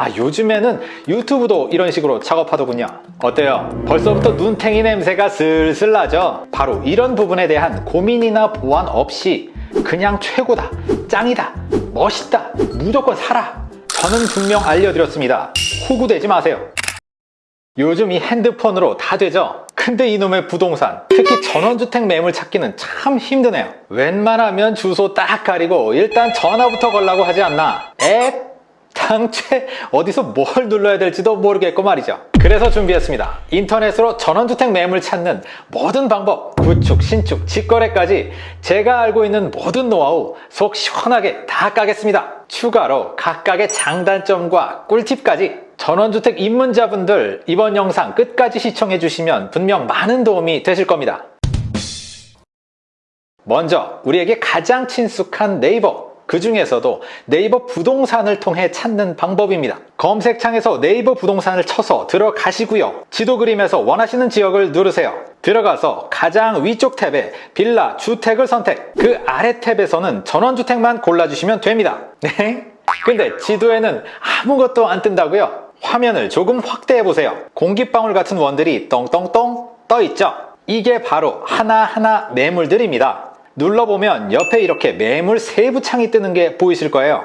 아 요즘에는 유튜브도 이런 식으로 작업하더군요 어때요? 벌써부터 눈탱이 냄새가 슬슬 나죠? 바로 이런 부분에 대한 고민이나 보완 없이 그냥 최고다 짱이다 멋있다 무조건 사라 저는 분명 알려드렸습니다 호구되지 마세요 요즘 이 핸드폰으로 다 되죠? 근데 이놈의 부동산, 특히 전원주택 매물 찾기는 참 힘드네요. 웬만하면 주소 딱 가리고 일단 전화부터 걸라고 하지 않나? 앱? 당최 어디서 뭘 눌러야 될지도 모르겠고 말이죠. 그래서 준비했습니다. 인터넷으로 전원주택 매물 찾는 모든 방법, 구축, 신축, 직거래까지 제가 알고 있는 모든 노하우 속 시원하게 다 까겠습니다. 추가로 각각의 장단점과 꿀팁까지 전원주택 입문자분들 이번 영상 끝까지 시청해 주시면 분명 많은 도움이 되실 겁니다. 먼저 우리에게 가장 친숙한 네이버 그 중에서도 네이버 부동산을 통해 찾는 방법입니다. 검색창에서 네이버 부동산을 쳐서 들어가시고요. 지도 그림에서 원하시는 지역을 누르세요. 들어가서 가장 위쪽 탭에 빌라, 주택을 선택 그 아래 탭에서는 전원주택만 골라주시면 됩니다. 네? 근데 지도에는 아무것도 안 뜬다고요? 화면을 조금 확대해 보세요. 공기방울 같은 원들이 똥똥똥 떠 있죠? 이게 바로 하나하나 매물들입니다. 눌러보면 옆에 이렇게 매물 세부 창이 뜨는 게 보이실 거예요.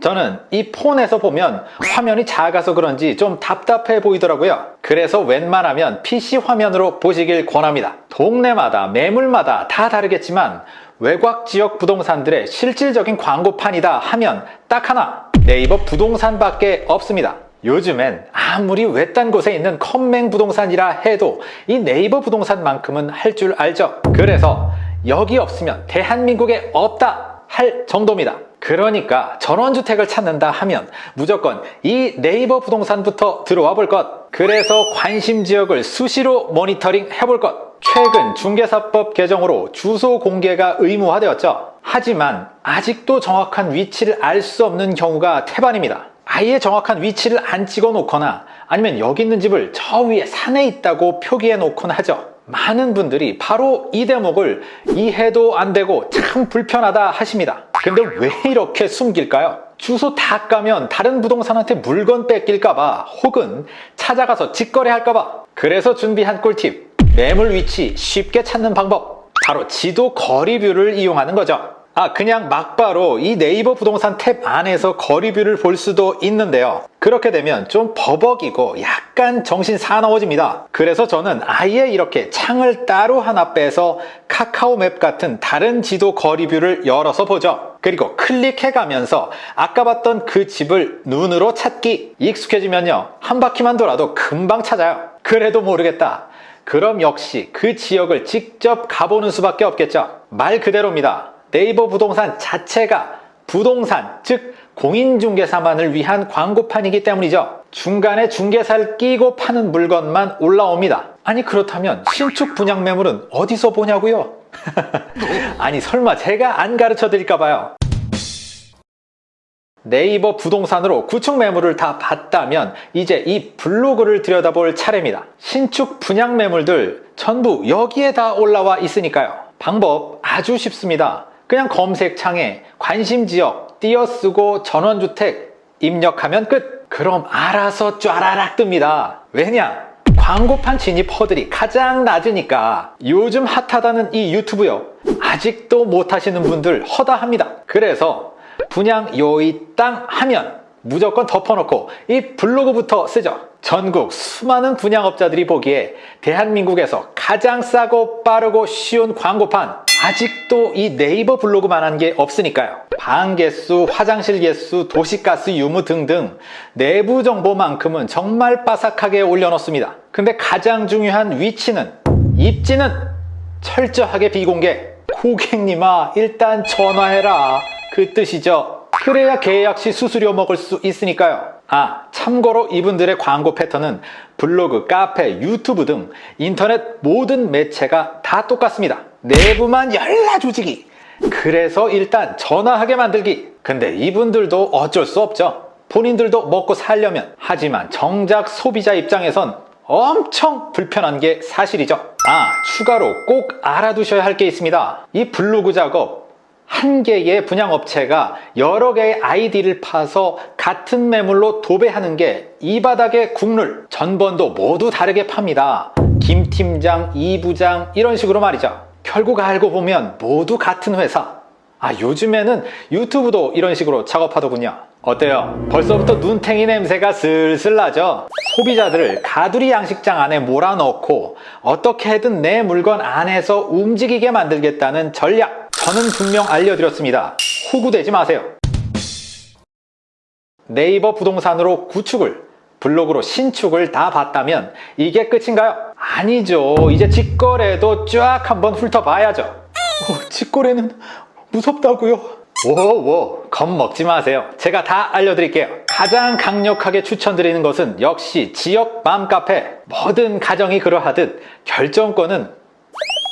저는 이 폰에서 보면 화면이 작아서 그런지 좀 답답해 보이더라고요. 그래서 웬만하면 PC 화면으로 보시길 권합니다. 동네마다 매물마다 다 다르겠지만 외곽 지역 부동산들의 실질적인 광고판이다 하면 딱 하나 네이버 부동산밖에 없습니다. 요즘엔 아무리 외딴 곳에 있는 컴맹 부동산이라 해도 이 네이버 부동산만큼은 할 줄 알죠. 그래서 여기 없으면 대한민국에 없다 할 정도입니다. 그러니까 전원주택을 찾는다 하면 무조건 이 네이버 부동산부터 들어와 볼 것. 그래서 관심 지역을 수시로 모니터링 해볼 것. 최근 중개사법 개정으로 주소 공개가 의무화되었죠. 하지만 아직도 정확한 위치를 알 수 없는 경우가 태반입니다. 아예 정확한 위치를 안 찍어 놓거나 아니면 여기 있는 집을 저 위에 산에 있다고 표기해 놓곤 하죠. 많은 분들이 바로 이 대목을 이해도 안 되고 참 불편하다 하십니다. 근데 왜 이렇게 숨길까요? 주소 다 까면 다른 부동산한테 물건 뺏길까봐 혹은 찾아가서 직거래 할까봐 그래서 준비한 꿀팁 매물 위치 쉽게 찾는 방법 바로 지도 거리뷰를 이용하는 거죠. 아 그냥 막바로 이 네이버 부동산 탭 안에서 거리뷰를 볼 수도 있는데요. 그렇게 되면 좀 버벅이고 약간 정신 사나워집니다. 그래서 저는 아예 이렇게 창을 따로 하나 빼서 카카오맵 같은 다른 지도 거리뷰를 열어서 보죠. 그리고 클릭해 가면서 아까 봤던 그 집을 눈으로 찾기 익숙해지면요. 한 바퀴만 돌아도 금방 찾아요. 그래도 모르겠다. 그럼 역시 그 지역을 직접 가보는 수밖에 없겠죠. 말 그대로입니다 네이버 부동산 자체가 부동산, 즉 공인중개사만을 위한 광고판이기 때문이죠. 중간에 중개사를 끼고 파는 물건만 올라옵니다. 아니 그렇다면 신축 분양 매물은 어디서 보냐고요? 아니 설마 제가 안 가르쳐 드릴까 봐요. 네이버 부동산으로 구축 매물을 다 봤다면 이제 이 블로그를 들여다볼 차례입니다. 신축 분양 매물들 전부 여기에 다 올라와 있으니까요. 방법 아주 쉽습니다. 그냥 검색창에 관심지역 띄어쓰고 전원주택 입력하면 끝! 그럼 알아서 쫘라락 뜹니다. 왜냐? 광고판 진입 허들이 가장 낮으니까 요즘 핫하다는 이 유튜브요. 아직도 못하시는 분들 허다합니다. 그래서 분양 요이 땅 하면 무조건 덮어놓고 이 블로그부터 쓰죠. 전국 수많은 분양업자들이 보기에 대한민국에서 가장 싸고 빠르고 쉬운 광고판 아직도 이 네이버 블로그만한 게 없으니까요. 방 개수, 화장실 개수, 도시가스 유무 등등 내부 정보만큼은 정말 빠삭하게 올려놓습니다. 근데 가장 중요한 위치는 입지는 철저하게 비공개 고객님아 일단 전화해라 그 뜻이죠. 그래야 계약 시 수수료 먹을 수 있으니까요. 아 참고로 이분들의 광고 패턴은 블로그, 카페, 유튜브 등 인터넷 모든 매체가 다 똑같습니다. 내부만 열라 조직이. 그래서 일단 전화하게 만들기. 근데 이분들도 어쩔 수 없죠. 본인들도 먹고 살려면. 하지만 정작 소비자 입장에선 엄청 불편한 게 사실이죠. 아 추가로 꼭 알아두셔야 할 게 있습니다. 이 블로그 작업 한 개의 분양업체가 여러 개의 아이디를 파서 같은 매물로 도배하는 게 이 바닥의 국룰. 전번도 모두 다르게 팝니다. 김 팀장, 이 부장 이런 식으로 말이죠. 결국 알고 보면 모두 같은 회사. 아 요즘에는 유튜브도 이런 식으로 작업하더군요. 어때요? 벌써부터 눈탱이 냄새가 슬슬 나죠? 소비자들을 가두리 양식장 안에 몰아넣고 어떻게든 내 물건 안에서 움직이게 만들겠다는 전략 저는 분명 알려드렸습니다. 호구되지 마세요. 네이버 부동산으로 구축을 블로그로 신축을 다 봤다면 이게 끝인가요? 아니죠. 이제 직거래도 쫙 한번 훑어봐야죠. 어, 직거래는 무섭다고요? 오오 겁먹지 마세요. 제가 다 알려드릴게요. 가장 강력하게 추천드리는 것은 역시 지역 맘카페. 모든 가정이 그러하듯 결정권은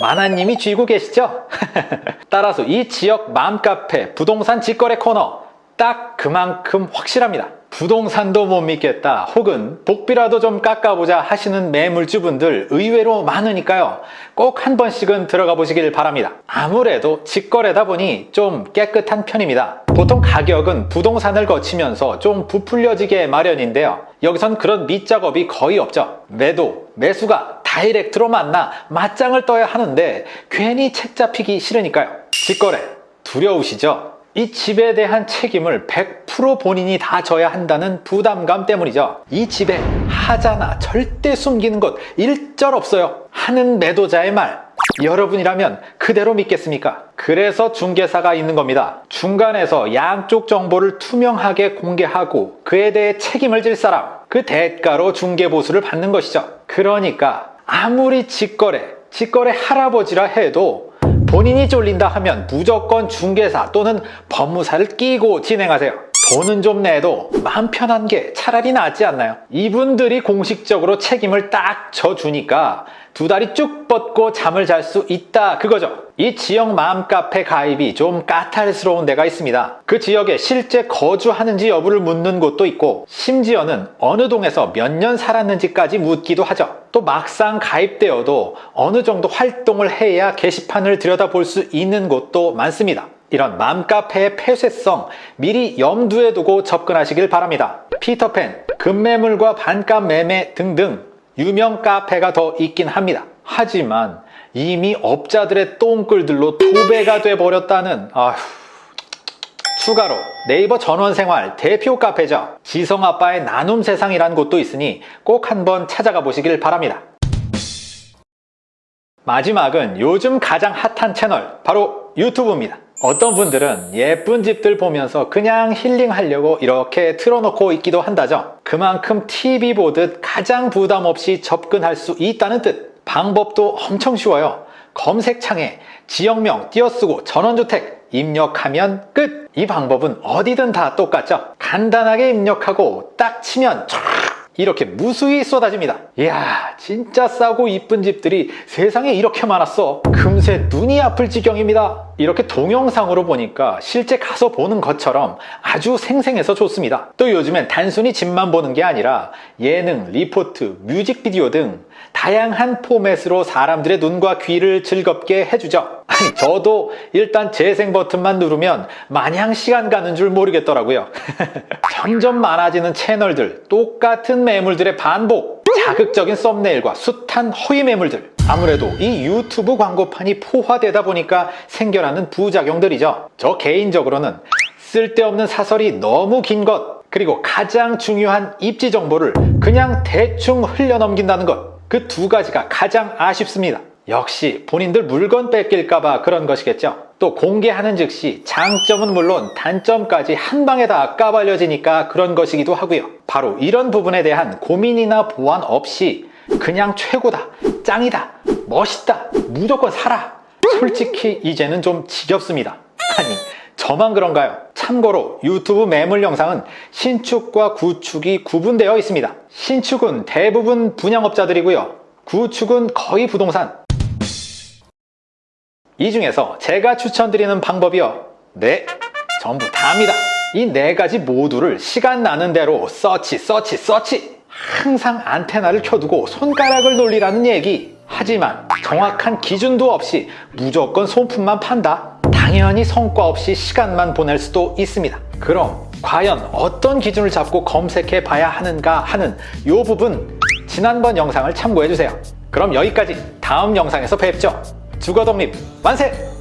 마나님이 쥐고 계시죠? 따라서 이 지역 맘카페 부동산 직거래 코너 딱 그만큼 확실합니다. 부동산도 못 믿겠다. 혹은 복비라도 좀 깎아보자 하시는 매물주분들 의외로 많으니까요. 꼭 한 번씩은 들어가 보시길 바랍니다. 아무래도 직거래다 보니 좀 깨끗한 편입니다 보통 가격은 부동산을 거치면서 좀 부풀려지게 마련인데요 여기선 그런 밑작업이 거의 없죠 매도, 매수가 다이렉트로 만나 맞짱을 떠야 하는데 괜히 책 잡히기 싫으니까요 직거래 두려우시죠? 이 집에 대한 책임을 100% 본인이 다 져야 한다는 부담감 때문이죠. 이 집에 하자나 절대 숨기는 것 일절 없어요. 하는 매도자의 말. 여러분이라면 그대로 믿겠습니까? 그래서 중개사가 있는 겁니다. 중간에서 양쪽 정보를 투명하게 공개하고 그에 대해 책임을 질 사람. 그 대가로 중개보수를 받는 것이죠. 그러니까 아무리 직거래, 직거래 할아버지라 해도 본인이 쫄린다 하면 무조건 중개사 또는 법무사를 끼고 진행하세요 돈은 좀 내도 마음 편한 게 차라리 낫지 않나요? 이분들이 공식적으로 책임을 딱 져주니까 두 다리 쭉 뻗고 잠을 잘 수 있다. 그거죠. 이 지역 마음카페 가입이 좀 까탈스러운 데가 있습니다. 그 지역에 실제 거주하는지 여부를 묻는 곳도 있고 심지어는 어느 동에서 몇 년 살았는지까지 묻기도 하죠. 또 막상 가입되어도 어느 정도 활동을 해야 게시판을 들여다볼 수 있는 곳도 많습니다. 이런 맘카페의 폐쇄성 미리 염두에 두고 접근하시길 바랍니다. 피터팬, 급매물과 반값 매매 등등 유명 카페가 더 있긴 합니다. 하지만 이미 업자들의 똥글들로 도배가 돼버렸다는 아휴 추가로 네이버 전원생활 대표 카페죠. 지성아빠의 나눔 세상이라는 곳도 있으니 꼭 한번 찾아가 보시길 바랍니다. 마지막은 요즘 가장 핫한 채널 바로 유튜브입니다 어떤 분들은 예쁜 집들 보면서 그냥 힐링하려고 이렇게 틀어놓고 있기도 한다죠. 그만큼 TV 보듯 가장 부담 없이 접근할 수 있다는 뜻. 방법도 엄청 쉬워요. 검색창에 지역명 띄어쓰고 전원주택 입력하면 끝! 이 방법은 어디든 다 똑같죠. 간단하게 입력하고 딱 치면 촤 이렇게 무수히 쏟아집니다. 이야 진짜 싸고 이쁜 집들이 세상에 이렇게 많았어. 금세 눈이 아플 지경입니다. 이렇게 동영상으로 보니까 실제 가서 보는 것처럼 아주 생생해서 좋습니다. 또 요즘엔 단순히 집만 보는 게 아니라 예능, 리포트, 뮤직비디오 등 다양한 포맷으로 사람들의 눈과 귀를 즐겁게 해주죠. 아니 저도 일단 재생 버튼만 누르면 마냥 시간 가는 줄 모르겠더라고요. 점점 많아지는 채널들 똑같은 매물들의 반복 자극적인 썸네일과 숱한 허위 매물들. 아무래도 이 유튜브 광고판이 포화되다 보니까 생겨나는 부작용들이죠. 저 개인적으로는 쓸데없는 사설이 너무 긴 것 그리고 가장 중요한 입지 정보를 그냥 대충 흘려넘긴다는 것 그 두 가지가 가장 아쉽습니다. 역시 본인들 물건 뺏길까봐 그런 것이겠죠. 또 공개하는 즉시 장점은 물론 단점까지 한 방에 다 까발려지니까 그런 것이기도 하고요. 바로 이런 부분에 대한 고민이나 보완 없이 그냥 최고다 짱이다 멋있다 무조건 사라. 솔직히 이제는 좀 지겹습니다. 아니 저만 그런가요? 참고로 유튜브 매물 영상은 신축과 구축이 구분되어 있습니다. 신축은 대부분 분양업자들이고요. 구축은 거의 부동산. 이 중에서 제가 추천드리는 방법이요. 네 전부 다합니다. 이 네 가지 모두를 시간 나는 대로 서치 서치 서치. 항상 안테나를 켜두고 손가락을 놀리라는 얘기. 하지만 정확한 기준도 없이 무조건 손품만 판다? 당연히 성과 없이 시간만 보낼 수도 있습니다. 그럼 과연 어떤 기준을 잡고 검색해 봐야 하는가 하는 이 부분 지난번 영상을 참고해 주세요. 그럼 여기까지 다음 영상에서 뵙죠. 주거 독립 만세!